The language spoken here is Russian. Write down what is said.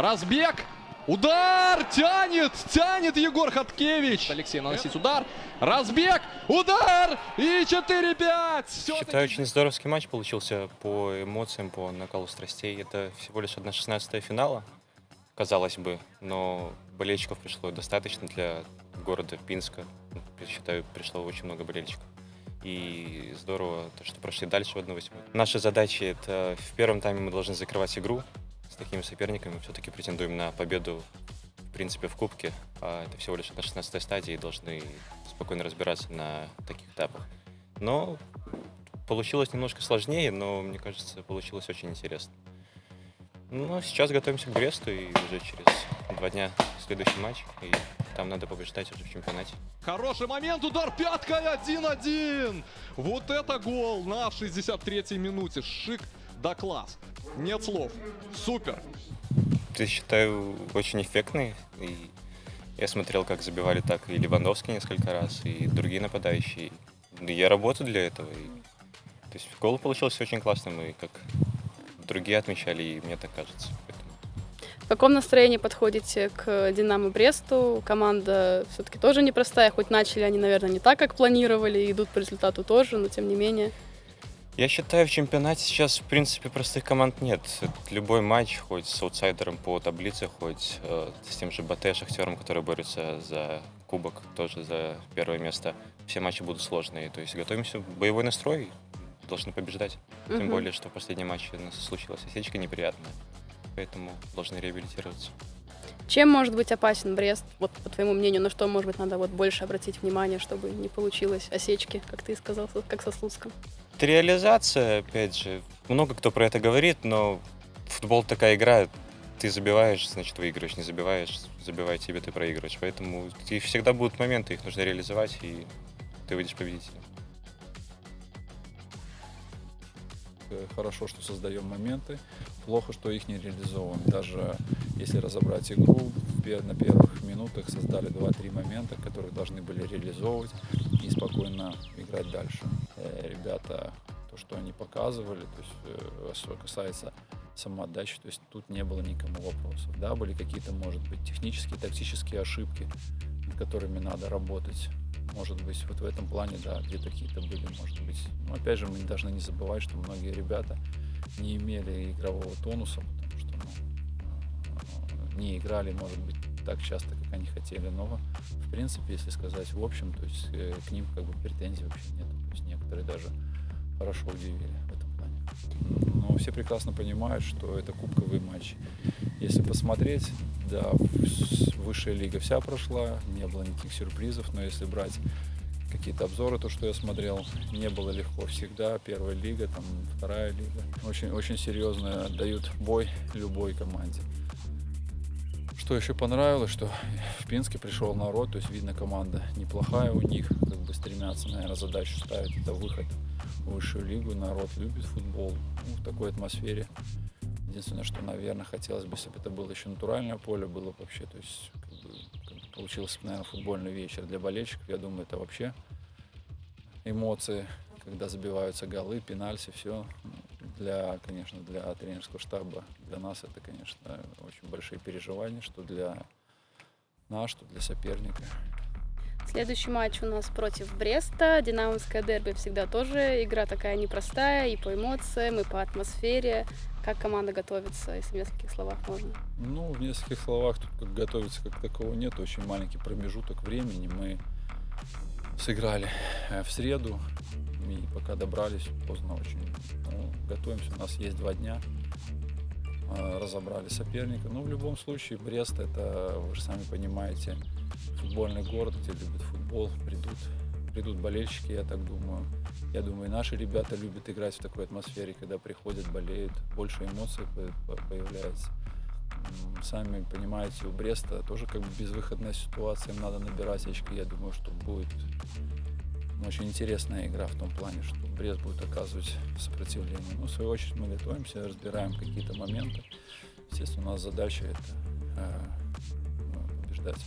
Разбег. Удар! Тянет! Тянет Егор Хаткевич! Алексей наносит удар. Разбег! Удар! И 4-5! Считаю, очень здоровский матч получился по эмоциям, по накалу страстей. Это всего лишь одна шестнадцатая финала, казалось бы, но болельщиков пришло достаточно для города Пинска. Считаю, пришло очень много болельщиков. И здорово, то, что прошли дальше в 1-8. Наша задача — это в первом тайме мы должны закрывать игру, такими соперниками все-таки претендуем на победу, в принципе, в Кубке. А это всего лишь на 16 стадии, и должны спокойно разбираться на таких этапах. Но получилось немножко сложнее, но, мне кажется, получилось очень интересно. Ну, сейчас готовимся к Бресту, и уже через два дня следующий матч, и там надо побеждать уже в чемпионате. Хороший момент, удар пяткой 1-1. Вот это гол на 63-й минуте. Шик да класс. Нет слов. Супер. Ты считаю очень эффектный. И я смотрел, как забивали так и Левандовский несколько раз, и другие нападающие. И я работаю для этого. И, то есть гол получился очень классным, и как другие отмечали, и мне так кажется. Поэтому... В каком настроении подходите к Динамо Бресту? Команда все-таки тоже непростая, хоть начали они, наверное, не так, как планировали, идут по результату тоже, но тем не менее. Я считаю, в чемпионате сейчас, в принципе, простых команд нет. Любой матч, хоть с аутсайдером по таблице, хоть э, с тем же БТ Шахтером, который борется за кубок, тоже за первое место, все матчи будут сложные. То есть готовимся, боевой настрой, должны побеждать. Тем угу. более, что в последнем матче у нас случилась осечка неприятная, поэтому должны реабилитироваться. Чем может быть опасен Брест, вот по твоему мнению, на что, может быть, надо вот больше обратить внимание, чтобы не получилось осечки, как ты сказал, как со Слуцком? Реализация, опять же, много кто про это говорит, но футбол такая игра, ты забиваешь, значит выигрываешь, не забиваешь, забивай тебе, ты проигрываешь. Поэтому и всегда будут моменты, их нужно реализовать, и ты выйдешь победителем. Хорошо, что создаем моменты, плохо, что их не реализовываем. Даже если разобрать игру, на первых минутах создали 2-3 момента, которые должны были реализовывать и спокойно играть дальше. Э, ребята, то, что они показывали, то есть, э, что касается самоотдачи, то есть тут не было никому вопросов. Да, были какие-то, может быть, технические, тактические ошибки, над которыми надо работать. Может быть, вот в этом плане, да, где-то какие-то были, может быть. Но опять же, мы должны не забывать, что многие ребята не имели игрового тонуса, потому что ну, не играли, может быть, так часто, как они хотели. Но, в принципе, если сказать в общем, то есть э, к ним как бы претензий вообще нет. То есть некоторые даже хорошо удивили в этом плане. Но все прекрасно понимают, что это кубковый матч. Если посмотреть, да, высшая лига вся прошла, не было никаких сюрпризов, но если брать какие-то обзоры, то, что я смотрел, не было легко всегда. Первая лига, там вторая лига. Очень, очень серьезно дают бой любой команде. Что еще понравилось, что в Пинске пришел народ, то есть видно команда неплохая у них, как бы стремятся, наверное, задачу ставить, это выход в высшую лигу, народ любит футбол. Ну, в такой атмосфере. Единственное, что, наверное, хотелось бы, если бы это было еще натуральное поле, было бы вообще, то есть как бы, получился, наверное, футбольный вечер для болельщиков, я думаю, это вообще эмоции, когда забиваются голы, пенальти, все для, конечно, для тренерского штаба, для нас это, конечно, очень большие переживания, что для нас, что для соперника. Следующий матч у нас против Бреста. Динамовское дерби всегда тоже игра такая непростая и по эмоциям, и по атмосфере. Как команда готовится, если в нескольких словах можно? Ну, в нескольких словах тут как готовиться как такого нет. Очень маленький промежуток времени. Мы сыграли э, в среду, и пока добрались, поздно очень. Ну, готовимся, у нас есть два дня. А, разобрали соперника. Но ну, в любом случае, Брест, это, вы же сами понимаете, футбольный город, где любят футбол, придут, придут болельщики, я так думаю. Я думаю, наши ребята любят играть в такой атмосфере, когда приходят, болеют, больше эмоций появляется. Сами понимаете, у Бреста тоже как бы безвыходная ситуация, им надо набирать очки. Я думаю, что будет очень интересная игра в том плане, что Брест будет оказывать сопротивление. Но в свою очередь мы готовимся, разбираем какие-то моменты. Естественно, у нас задача это э, побеждать.